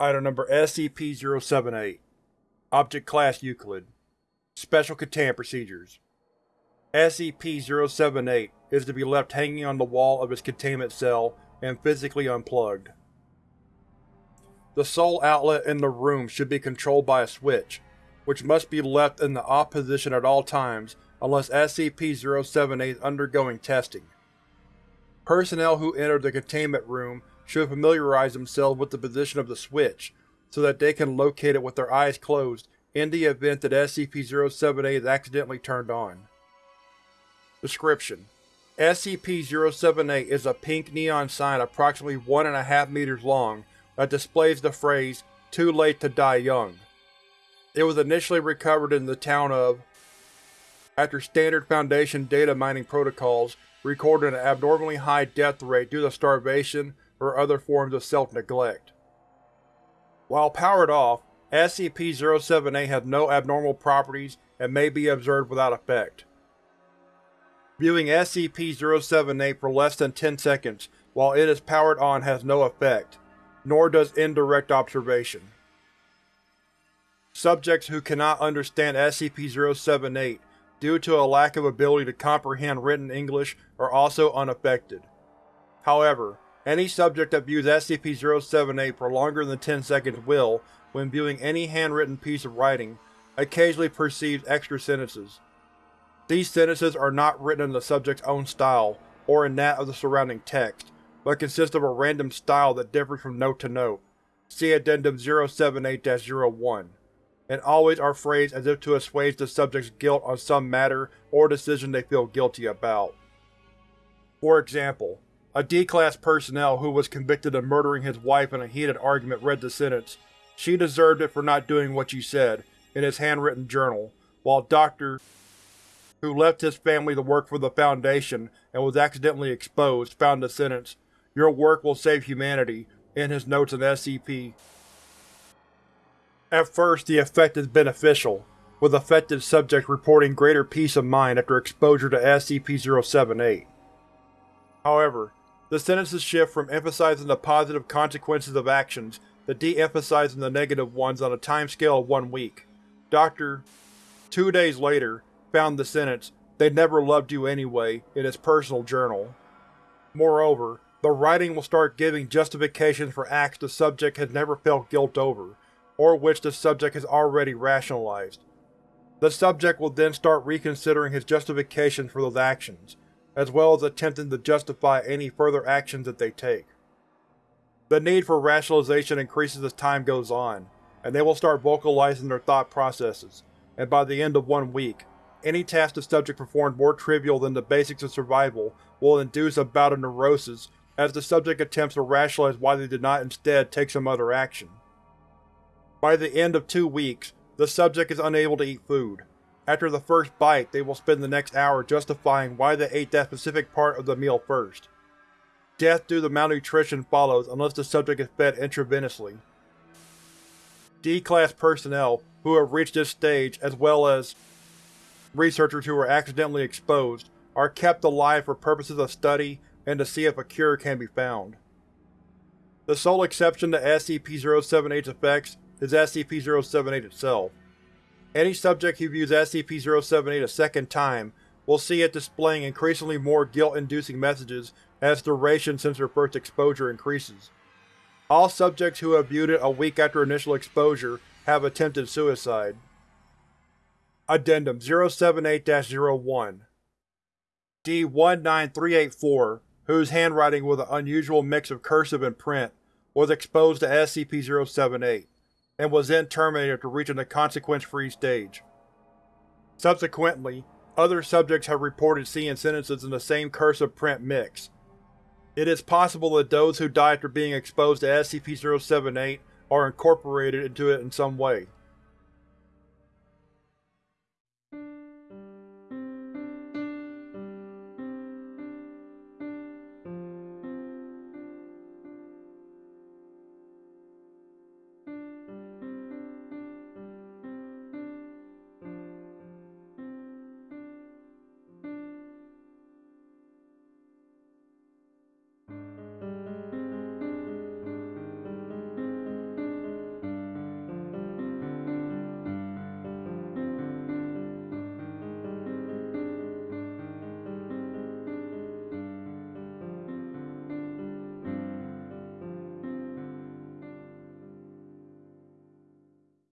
Item Number SCP-078 Object Class Euclid Special Containment Procedures SCP-078 is to be left hanging on the wall of its containment cell and physically unplugged. The sole outlet in the room should be controlled by a switch, which must be left in the off position at all times unless SCP-078 is undergoing testing. Personnel who enter the containment room should familiarize themselves with the position of the switch, so that they can locate it with their eyes closed in the event that SCP-078 is accidentally turned on. Description: SCP-078 is a pink neon sign approximately one and a half meters long that displays the phrase, Too late to die young. It was initially recovered in the town of after Standard Foundation data mining protocols recorded an abnormally high death rate due to starvation or other forms of self-neglect. While powered off, SCP-078 has no abnormal properties and may be observed without effect. Viewing SCP-078 for less than 10 seconds while it is powered on has no effect, nor does indirect observation. Subjects who cannot understand SCP-078 due to a lack of ability to comprehend written English are also unaffected. However, any subject that views SCP-078 for longer than 10 seconds will, when viewing any handwritten piece of writing, occasionally perceive extra sentences. These sentences are not written in the subject's own style, or in that of the surrounding text, but consist of a random style that differs from note to note. See Addendum 078-01 and always are phrased as if to assuage the subject's guilt on some matter or decision they feel guilty about. For example, a D-Class personnel who was convicted of murdering his wife in a heated argument read the sentence, She deserved it for not doing what you said, in his handwritten journal, while Dr. who left his family to work for the Foundation and was accidentally exposed found the sentence, Your work will save humanity, in his notes on SCP. At first the effect is beneficial, with affected subjects reporting greater peace of mind after exposure to SCP-078. However, the sentences shift from emphasizing the positive consequences of actions to de-emphasizing the negative ones on a timescale of one week. Dr. Two days later, found the sentence, They never loved you anyway, in his personal journal. Moreover, the writing will start giving justifications for acts the subject has never felt guilt over, or which the subject has already rationalized. The subject will then start reconsidering his justifications for those actions, as well as attempting to justify any further actions that they take. The need for rationalization increases as time goes on, and they will start vocalizing their thought processes, and by the end of one week, any task the subject performed more trivial than the basics of survival will induce a bout of neurosis as the subject attempts to rationalize why they did not instead take some other action. By the end of two weeks, the subject is unable to eat food, after the first bite, they will spend the next hour justifying why they ate that specific part of the meal first. Death due to malnutrition follows unless the subject is fed intravenously. D-Class personnel who have reached this stage, as well as researchers who were accidentally exposed, are kept alive for purposes of study and to see if a cure can be found. The sole exception to SCP-078's effects is SCP-078 itself. Any subject who views SCP-078 a second time will see it displaying increasingly more guilt-inducing messages as duration since their first exposure increases. All subjects who have viewed it a week after initial exposure have attempted suicide. Addendum 078-01 D-19384, whose handwriting with an unusual mix of cursive and print, was exposed to SCP-078 and was then terminated after reaching the consequence-free stage. Subsequently, other subjects have reported seeing sentences in the same cursive print mix. It is possible that those who die after being exposed to SCP-078 are incorporated into it in some way.